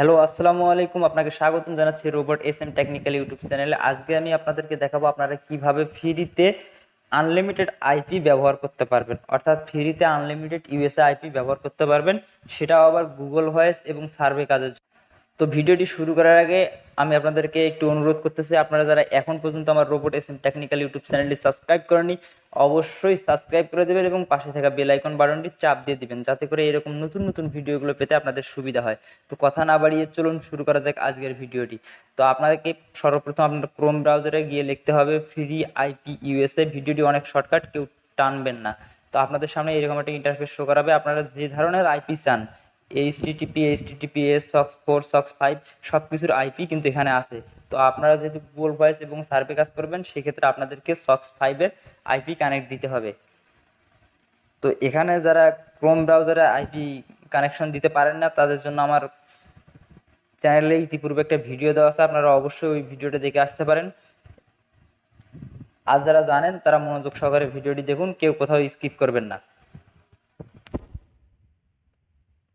Hello, আসসালামু আলাইকুম। আপনাকে স্বাগতম জানাচ্ছি robot S M technical YouTube চ্যানেলে। আজকে আমি আপনাদেরকে দেখাবো আপনারা কীভাবে ফ্রিতে আনলিমিটেড আইপি ব্যবহার করতে পারবেন। অর্থাৎ ফ্রিতে আনলিমিটেড ইউএসএ আইপি ব্যবহার করতে পারবেন। সেটাও আবার গুগল ভয়েস এবং সার্ভে কাজের। তো ভিডিওটি শুরু করার আগে আমি আপনাদেরকে একটু অনুরোধ করতেছি, আপনারা যারা এখন পর্যন্ত আমার robot S M technical YouTube চ্যানেলটি সাবস্ক্রাইব করেনি অবশ্যই সাবস্ক্রাইব করে দেবেন এবং পাশে থাকা বেল আইকন বাটনটি চাপ দিয়ে দিবেন যাতে করে এরকম নতুন নতুন ভিডিওগুলো পেতে আপনাদের সুবিধা হয়। তো কথা না বাড়িয়ে চলুন শুরু করা যাক আজকের ভিডিওটি। তো আপনাদেরকে সর্বপ্রথম আপনার ক্রোম ব্রাউজারে গিয়ে লিখতে হবে ফ্রি আইপি ইউএসএ ভিডিওটি অনেক শর্টকাট, কেউ টানবেন না। তো আপনাদের সামনে এরকম একটা ইন্টারফেস শো করাবে। আপনারা যে ধরনের আইপি চান HTTP HTTPS SOCKS four SOCKS five সব কিছুর আইপি কিন্তু এখানে আছে। তো আপনারা যেহেতু গুগল ভয়েস এবং সার্ভে কাজ করবেন, সেক্ষেত্রে আপনাদেরকে সক্স ফাইভের আইপি কানেক্ট দিতে হবে। তো এখানে যারা ক্রোম ব্রাউজারে আইপি কানেকশন দিতে পারেন না, তাদের জন্য আমার চ্যানেলে ইতিপূর্বে একটা ভিডিও দেওয়া আছে, আপনারা অবশ্যই ওই ভিডিওটা দেখে আসতে পারেন। আর যারা জানেন, তারা মনোযোগ সহকারে ভিডিওটি দেখুন, কেউ কোথাও স্কিপ করবেন না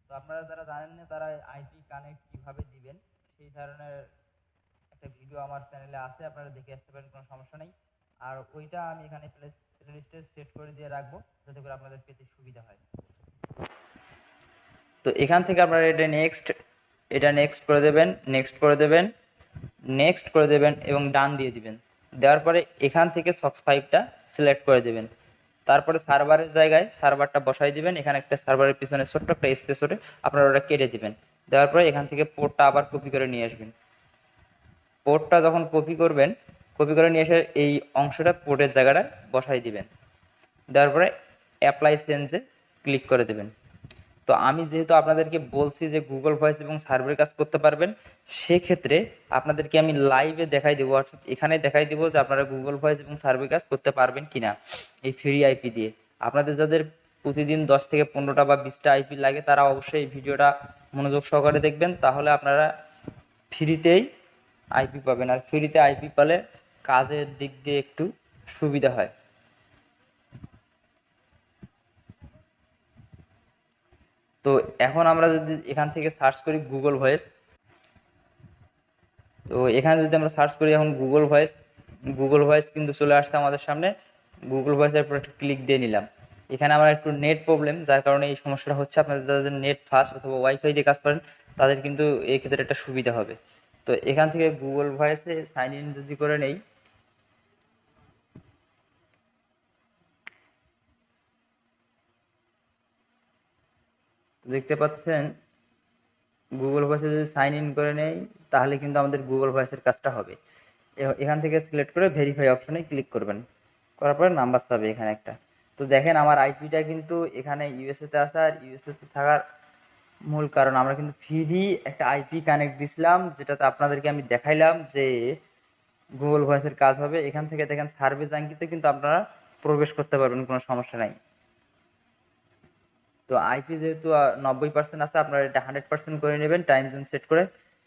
তো আপনারা যারা জানেন না তারা আইপি কানেক্ট কীভাবে দিবেন, সেই ধরনের একটা ভিডিও আমার চ্যানেলে আছে, আপনারা দেখে আসতে পারেন, কোনো সমস্যা নেই। আর ওইটা আমি এখানে প্লে লিস্টে সেট করে দিয়ে রাখব, যাতে করে আপনাদের পেতে সুবিধা হয়। তো এখান থেকে আপনারা এটা নেক্সট এটা নেক্সট করে দেবেন নেক্সট করে দেবেন নেক্সট করে দেবেন এবং ডান দিয়ে দিবেন। দেওয়ার পরে এখান থেকে সক্স ফাইভটা সিলেক্ট করে দেবেন। তারপরে সার্ভারের জায়গায় সার্ভারটা বসাই দিবেন। এখানে একটা সার্ভারের পিছনে ছোট্ট একটা স্পেস ওটে আপনারা ওটা কেটে দিবেন। দেওয়ার পরে এখান থেকে পোর্টটা আবার কপি করে নিয়ে আসবেন। পোর্টটা যখন কপি করবেন কপি করে নিয়ে এসে এই অংশটা পোর্টের জায়গাটা বসাই দিবেন। দেওয়ার পরে অ্যাপ্লাই চেঞ্জে ক্লিক করে দেবেন। তো আমি যেহেতু আপনাদেরকে বলছি যে গুগল ভয়েস এবং সার্ভের কাজ করতে পারবেন, সেক্ষেত্রে আপনাদেরকে আমি লাইভে দেখাই দেবো, অর্থাৎ এখানে দেখাই দেবো যে আপনারা গুগল ভয়েস এবং সার্ভে কাজ করতে পারবেন কিনা এই ফ্রি আইপি দিয়ে। আপনাদের যাদের প্রতিদিন দশ থেকে পনেরোটা বা বিশটা আইপি লাগে, তারা অবশ্যই এই ভিডিওটা মনোযোগ সহকারে দেখবেন, তাহলে আপনারা ফ্রিতেই আইপি পাবেন। আর ফ্রিতে আইপি পেলে কাজের দিক দিয়ে একটু সুবিধা হয়। তো এখন আমরা যদি এখান থেকে সার্চ করি গুগল ভয়েস তো এখানে যদি আমরা সার্চ করি এখন গুগল ভয়েস গুগল ভয়েস কিন্তু চলে আসছে আমাদের সামনে। গুগল ভয়েসের উপর একটু ক্লিক দিয়ে নিলাম। এখানে আমার একটু নেট প্রবলেম যার কারণে এই সমস্যাটা হচ্ছে আপনাদের যাদের নেট ফাস্ট অথবা ওয়াইফাই দিয়ে কাজ করেন, তাদের কিন্তু এই ক্ষেত্রে একটা সুবিধা হবে। তো এখান থেকে গুগল ভয়েসে সাইন ইন যদি করে নেই দেখতে পাচ্ছেন গুগল ভয়েসে যদি সাইন ইন করে নেই, তাহলে কিন্তু আমাদের গুগল ভয়েসের কাজটা হবে। এখান থেকে সিলেক্ট করে ভেরিফাই অপশনে ক্লিক করবেন। করার পরে নাম্বার চাবে এখানে একটা। তো দেখেন আমার আইপিটা কিন্তু এখানে ইউএসএতে আসা আর ইউএসএতে থাকার মূল কারণ, আমরা কিন্তু ফ্রি একটা আইপি কানেক্ট দিছিলাম, যেটাতে আপনাদেরকে আমি দেখাইলাম যে গুগল ভয়েসের কাজ হবে। এখান থেকে দেখেন সার্ভে জাঙ্কিতে কিন্তু আপনারা প্রবেশ করতে পারবেন, কোনো সমস্যা নাই। তো আইপি যেহেতু নব্বই পার্সেন্ট আছে, আপনারা এটা হান্ড্রেড পার্সেন্ট করে নেবেন টাইম জোন সেট করে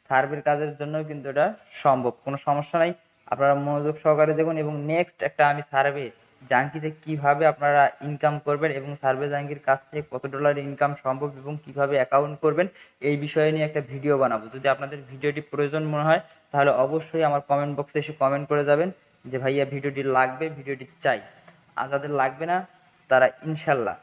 সার্ভের কাজের জন্য কিন্তু এটা সম্ভব, কোনো সমস্যা নাই। আপনারা মনোযোগ সহকারে দেখুন এবং নেক্সট একটা আমি সার্ভে জাঙ্কিতে কীভাবে আপনারা ইনকাম করবেন এবং সার্ভে জাঙ্কির কাছ থেকে কত ডলার ইনকাম সম্ভব এবং কীভাবে অ্যাকাউন্ট করবেন, এই বিষয়ে নিয়ে একটা ভিডিও বানাবো। যদি আপনাদের ভিডিওটি প্রয়োজন মনে হয়, তাহলে অবশ্যই আমার কমেন্ট বক্সে এসে কমেন্ট করে যাবেন যে, ভাইয়া, ভিডিওটি লাগবে, ভিডিওটি চাই। আর যাদের লাগবে না, তারা ইনশাল্লাহ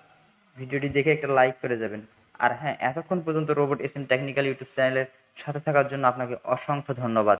ভিডিওটি দেখে একটা লাইক করে যাবেন। আর হ্যাঁ এতক্ষণ পর্যন্ত robot S M technical YouTube চ্যানেলের সাথে থাকার জন্য আপনাকে অসংখ্য ধন্যবাদ।